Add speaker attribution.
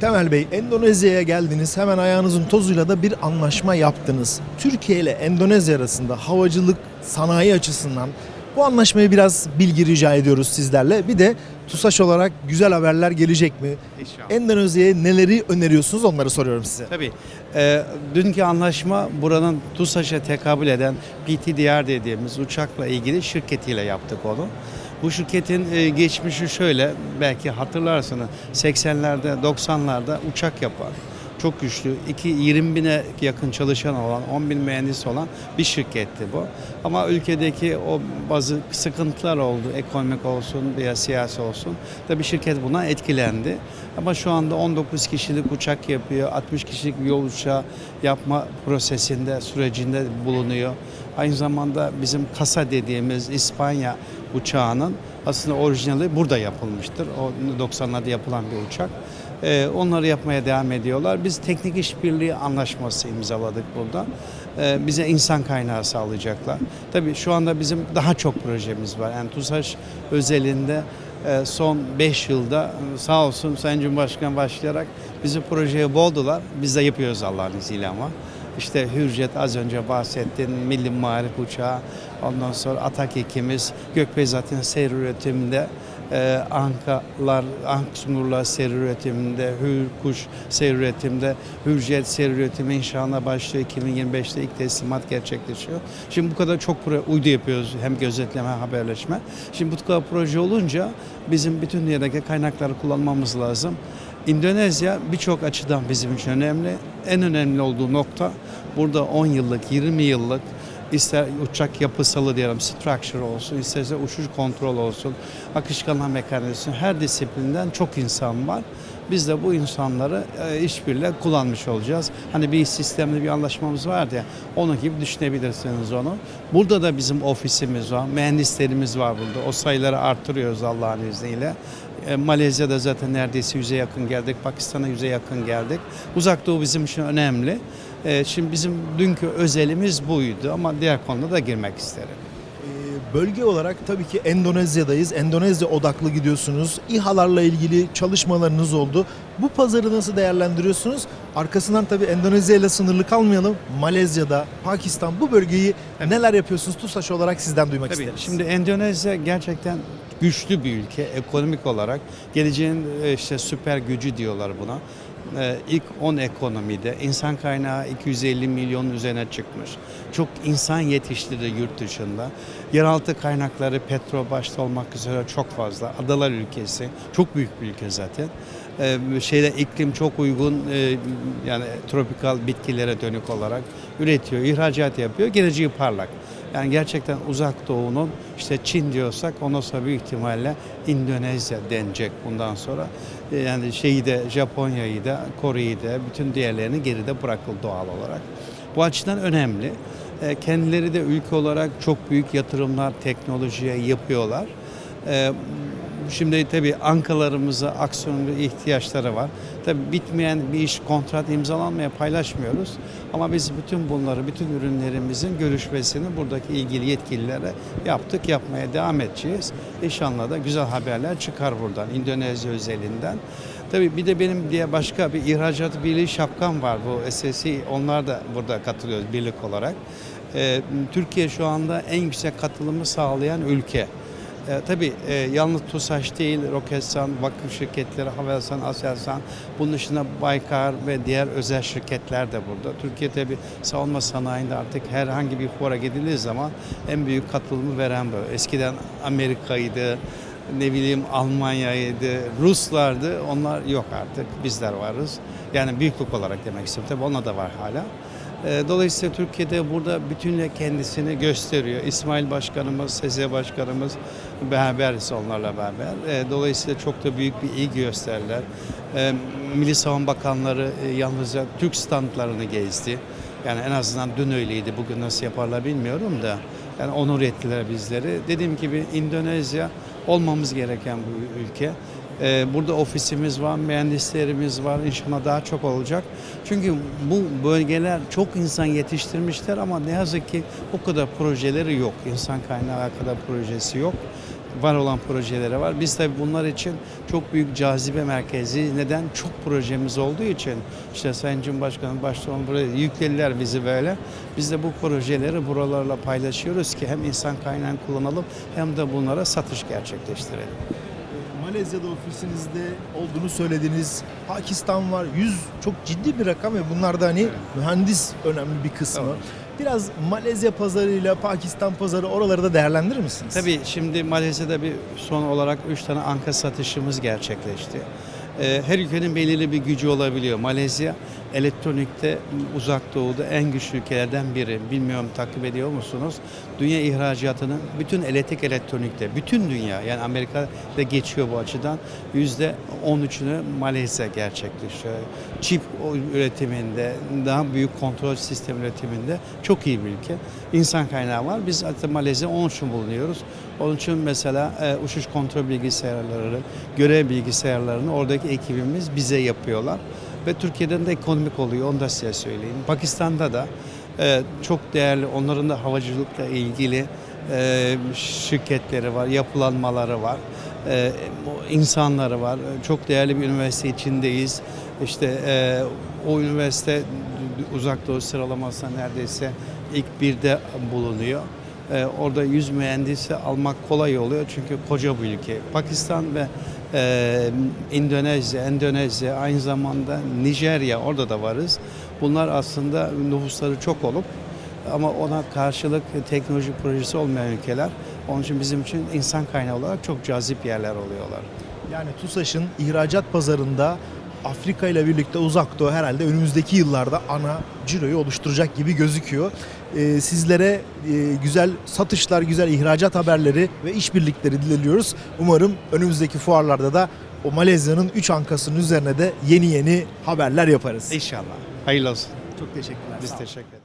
Speaker 1: Temel Bey, Endonezya'ya geldiniz. Hemen ayağınızın tozuyla da bir anlaşma yaptınız. Türkiye ile Endonezya arasında havacılık sanayi açısından bu anlaşmayı biraz bilgi rica ediyoruz sizlerle. Bir de TUSAŞ olarak güzel haberler gelecek mi?
Speaker 2: İnşallah.
Speaker 1: Endonezya'ya neleri öneriyorsunuz onları soruyorum size.
Speaker 2: Tabii. Ee, dünkü anlaşma buranın TUSAŞ'a tekabül eden PTDR dediğimiz uçakla ilgili şirketiyle yaptık onu. Bu şirketin e, geçmişi şöyle, belki hatırlarsınız 80'lerde 90'larda uçak yapan, çok güçlü, 2 20 bine yakın çalışan olan, 10 bin mühendis olan bir şirketti bu. Ama ülkedeki o bazı sıkıntılar oldu, ekonomik olsun veya siyasi olsun. Tabii şirket buna etkilendi. Ama şu anda 19 kişilik uçak yapıyor, 60 kişilik yol uçağı yapma prosesinde, sürecinde bulunuyor. Aynı zamanda bizim kasa dediğimiz İspanya uçağının aslında orijinali burada yapılmıştır. O 90'larda yapılan bir uçak. Ee, onları yapmaya devam ediyorlar. Biz teknik işbirliği anlaşması imzaladık burada. Ee, bize insan kaynağı sağlayacaklar. Tabii şu anda bizim daha çok projemiz var. Yani TUSAŞ özelinde e, son 5 yılda e, sağ olsun Sayın Cumhurbaşkanı başlayarak bizi projeye boğdular. Biz de yapıyoruz Allah'ın izniyle ama. İşte Hürjet az önce bahsettin, Milli Marif Uçağı, ondan sonra Atak ekimiz, Gökbeyzat'ın seyir üretiminde, e, Ankalar, Anksunurlar seyir üretiminde, Hürkuş seyir üretiminde, Hürjet seyir üretimi inşallah başlıyor. 2025'te ilk teslimat gerçekleşiyor. Şimdi bu kadar çok proje, uydu yapıyoruz hem gözetleme haberleşme. Şimdi bu kadar proje olunca bizim bütün dünyadaki kaynakları kullanmamız lazım. Endonezya birçok açıdan bizim için önemli. En önemli olduğu nokta burada 10 yıllık, 20 yıllık ister uçak yapısalı diyelim structure olsun, isterse uçuş kontrol olsun, akışkanlar mekanizması her disiplinden çok insan var. Biz de bu insanları e, işbirliğiyle kullanmış olacağız. Hani bir sistemli bir anlaşmamız vardı ya, onun gibi düşünebilirsiniz onu. Burada da bizim ofisimiz var, mühendislerimiz var burada. O sayıları artırıyoruz Allah'ın izniyle. E, Malezya'da zaten neredeyse yüze yakın geldik. Pakistan'a yüze yakın geldik. Uzak Doğu bizim için önemli. E, şimdi bizim dünkü özelimiz buydu ama diğer konuda da girmek isterim.
Speaker 1: Ee, Bölge olarak tabii ki Endonezya'dayız. Endonezya odaklı gidiyorsunuz. İHA'larla ilgili çalışmalarınız oldu. Bu pazarı nasıl değerlendiriyorsunuz? Arkasından tabii Endonezya ile sınırlı kalmayalım. Malezya'da, Pakistan bu bölgeyi neler yapıyorsunuz TUSAŞ olarak sizden duymak
Speaker 2: Tabii
Speaker 1: isteriz.
Speaker 2: şimdi Endonezya gerçekten güçlü bir ülke ekonomik olarak. Geleceğin e, işte süper gücü diyorlar buna. E, İlk 10 ekonomide insan kaynağı 250 milyonun üzerine çıkmış. Çok insan yetiştirdi yurt dışında. Yeraltı kaynakları petrol başta olmak üzere çok fazla. Adalar ülkesi. Çok büyük bir ülke zaten. E, şeyde iklim çok uygun yani tropikal bitkilere dönük olarak üretiyor, ihracat yapıyor. Geleceği parlak. Yani gerçekten uzak doğunun işte Çin diyorsak ondan sonra büyük ihtimalle Endonezya denecek bundan sonra. E, Yani şeyi de Japonya'yı da Kore'yi de bütün diğerlerini geride bırakıldı doğal olarak. Bu açıdan önemli. E, Kendileri de ülke olarak çok büyük yatırımlar teknolojiye yapıyorlar. Şimdi tabii ankalarımıza aksiyon ve ihtiyaçları var. Tabii bitmeyen bir iş kontrat imzalanmaya paylaşmıyoruz. Ama biz bütün bunları, bütün ürünlerimizin görüşmesini buradaki ilgili yetkililere yaptık, yapmaya devam edeceğiz. İnşallah da güzel haberler çıkar buradan, Endonezya özelinden. Tabii bir de benim diye başka bir ihracat birliği şapkam var bu SSI. Onlar da burada katılıyoruz birlik olarak. Ee, Türkiye şu anda en yüksek katılımı sağlayan ülke. E, tabii e, yalnız TUSAŞ değil, Roketsan, vakıf şirketleri, Havelsan, Aselsan, bunun dışında Baykar ve diğer özel şirketler de burada. Türkiye tabii savunma sanayinde artık herhangi bir fora gidildiği zaman en büyük katılımı veren bu. Eskiden Amerika'ydı, ne bileyim Almanya'ydı, Ruslardı. Onlar yok artık. Bizler varız. Yani büyüklük olarak demek istiyorum. Tabii ona da var hala. E, Dolayısıyla Türkiye'de burada bütünle kendisini gösteriyor. İsmail Başkanımız, Seze Başkanımız beraberiz onlarla beraber. E, Dolayısıyla çok da büyük bir ilgi gösterdiler. E, Milli Savunma Bakanları e, yalnızca Türk standlarını gezdi. Yani en azından dün öyleydi. Bugün nasıl yaparlar bilmiyorum da. Yani onur ettiler bizleri. Dediğim gibi Endonezya olmamız gereken bir ülke. Ee, Burada ofisimiz var, mühendislerimiz var. İnşallah daha çok olacak. Çünkü bu bölgeler çok insan yetiştirmişler ama ne yazık ki o kadar projeleri yok. İnsan kaynağı kadar projesi yok. var olan projeleri var. Biz tabii bunlar için çok büyük cazibe merkezi. Neden? Çok projemiz olduğu için. işte Sayın Cumhurbaşkanı başta buraya yüklediler bizi böyle. Biz de bu projeleri buralarla paylaşıyoruz ki hem insan kaynağını kullanalım hem de bunlara satış gerçekleştirelim.
Speaker 1: Malezya'da ofisinizde olduğunu söylediniz. Pakistan var. 100 çok ciddi bir rakam ve bunlar da hani mühendis önemli bir kısmı.
Speaker 2: Evet.
Speaker 1: Biraz Malezya pazarıyla Pakistan pazarı oraları da değerlendirir misiniz?
Speaker 2: Tabii şimdi Malezya'da bir son olarak 3 tane anka satışımız gerçekleşti. Ee, Her ülkenin belirli bir gücü olabiliyor. Malezya elektronikte uzak doğuda en güçlü ülkelerden biri. Bilmiyorum takip ediyor musunuz? Dünya ihracatının bütün elektrik elektronikte, bütün dünya yani Amerika'da geçiyor bu açıdan. Yüzde 13'ünü Malezya gerçekleşiyor. Çip üretiminde, daha büyük kontrol sistem üretiminde çok iyi bir ülke. İnsan kaynağı var. Biz zaten Malezya onun için bulunuyoruz. Onun için mesela e, uçuş kontrol bilgisayarları, görev bilgisayarlarını oradaki ekibimiz bize yapıyorlar. Ve Türkiye'den de ekonomik oluyor, onu da size söyleyeyim. Pakistan'da da e, çok değerli, onların da havacılıkla ilgili e, şirketleri var, yapılanmaları var, e, insanları var. Çok değerli bir üniversite içindeyiz. İşte e, o üniversite uzak doğu sıralamasında neredeyse ilk birde bulunuyor. Ee, orada 100 mühendisi almak kolay oluyor çünkü koca bir ülke. Pakistan ve e, Endonezya, Endonezya aynı zamanda Nijerya orada da varız. Bunlar aslında nüfusları çok olup ama ona karşılık teknoloji projesi olmayan ülkeler. Onun için bizim için insan kaynağı olarak çok cazip yerler oluyorlar.
Speaker 1: Yani TUSAŞ'ın ihracat pazarında Afrika ile birlikte uzak doğu herhalde önümüzdeki yıllarda ana ciroyu oluşturacak gibi gözüküyor. Ee, sizlere e, güzel satışlar, güzel ihracat haberleri ve işbirlikleri diliyoruz. Umarım önümüzdeki fuarlarda da o Malezya'nın 3 ankasının üzerine de yeni yeni haberler yaparız.
Speaker 2: İnşallah. Hayırlı olsun.
Speaker 1: Çok teşekkürler.
Speaker 2: Biz teşekkür ederiz.